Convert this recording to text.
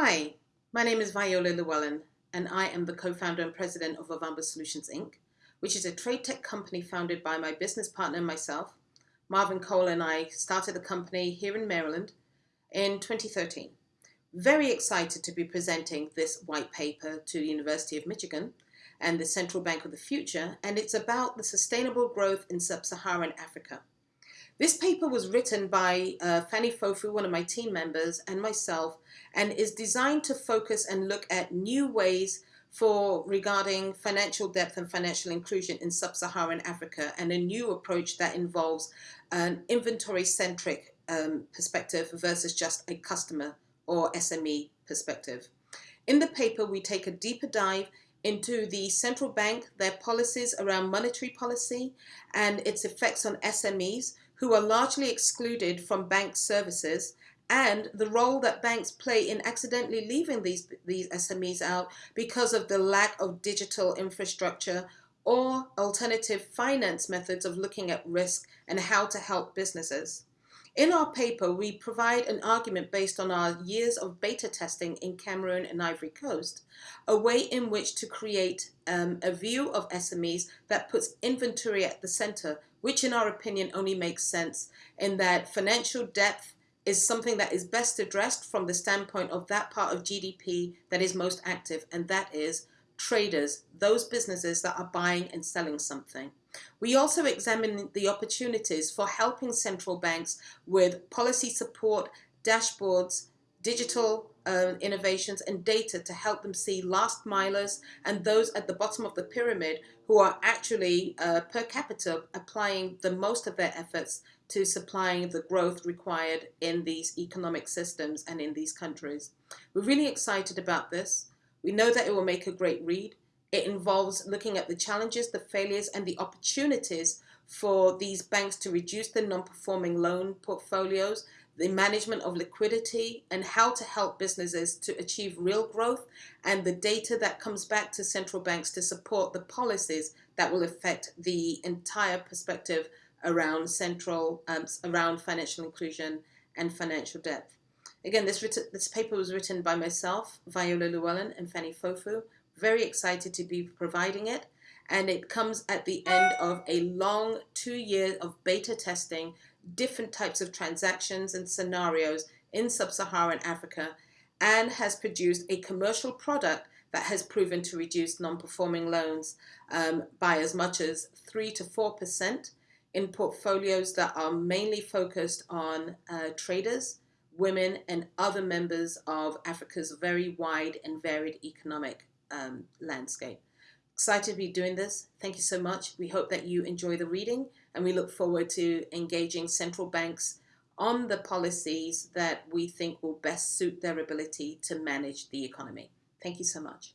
Hi, my name is Viola Llewellyn, and I am the co-founder and president of Ovamba Solutions Inc., which is a trade tech company founded by my business partner and myself. Marvin Cole and I started the company here in Maryland in 2013. Very excited to be presenting this white paper to the University of Michigan and the Central Bank of the Future, and it's about the sustainable growth in sub-Saharan Africa. This paper was written by uh, Fanny Fofu, one of my team members, and myself, and is designed to focus and look at new ways for regarding financial depth and financial inclusion in sub-Saharan Africa and a new approach that involves an inventory-centric um, perspective versus just a customer or SME perspective. In the paper, we take a deeper dive into the central bank, their policies around monetary policy and its effects on SMEs who are largely excluded from bank services and the role that banks play in accidentally leaving these, these SMEs out because of the lack of digital infrastructure or alternative finance methods of looking at risk and how to help businesses. In our paper, we provide an argument based on our years of beta testing in Cameroon and Ivory Coast, a way in which to create um, a view of SMEs that puts inventory at the center, which in our opinion only makes sense in that financial depth is something that is best addressed from the standpoint of that part of GDP that is most active, and that is traders, those businesses that are buying and selling something. We also examine the opportunities for helping central banks with policy support, dashboards, digital uh, innovations and data to help them see last milers and those at the bottom of the pyramid who are actually uh, per capita applying the most of their efforts to supplying the growth required in these economic systems and in these countries. We're really excited about this. We know that it will make a great read. It involves looking at the challenges, the failures, and the opportunities for these banks to reduce their non-performing loan portfolios, the management of liquidity, and how to help businesses to achieve real growth, and the data that comes back to central banks to support the policies that will affect the entire perspective around central, um, around financial inclusion and financial depth. Again, this, this paper was written by myself, Viola Llewellyn, and Fanny Fofu. Very excited to be providing it. And it comes at the end of a long two years of beta testing different types of transactions and scenarios in sub-Saharan Africa and has produced a commercial product that has proven to reduce non-performing loans um, by as much as 3 to 4% in portfolios that are mainly focused on uh, traders, women, and other members of Africa's very wide and varied economic um, landscape. Excited to be doing this. Thank you so much. We hope that you enjoy the reading and we look forward to engaging central banks on the policies that we think will best suit their ability to manage the economy. Thank you so much.